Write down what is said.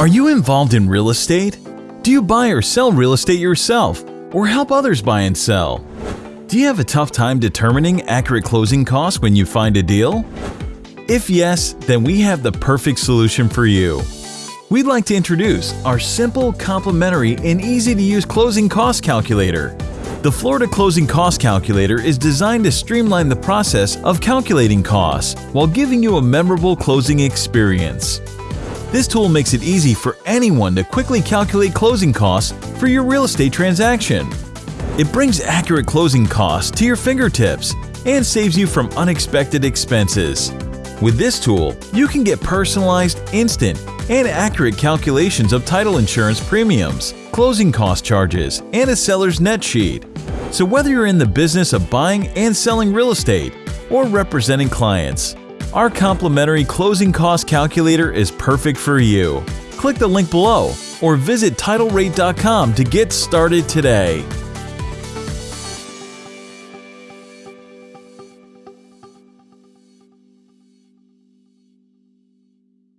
Are you involved in real estate? Do you buy or sell real estate yourself or help others buy and sell? Do you have a tough time determining accurate closing costs when you find a deal? If yes, then we have the perfect solution for you. We'd like to introduce our simple, complimentary, and easy-to-use closing cost calculator. The Florida Closing Cost Calculator is designed to streamline the process of calculating costs while giving you a memorable closing experience. This tool makes it easy for anyone to quickly calculate closing costs for your real estate transaction. It brings accurate closing costs to your fingertips and saves you from unexpected expenses. With this tool, you can get personalized, instant, and accurate calculations of title insurance premiums, closing cost charges, and a seller's net sheet. So whether you're in the business of buying and selling real estate or representing clients, our complimentary closing cost calculator is perfect for you. Click the link below or visit TitleRate.com to get started today.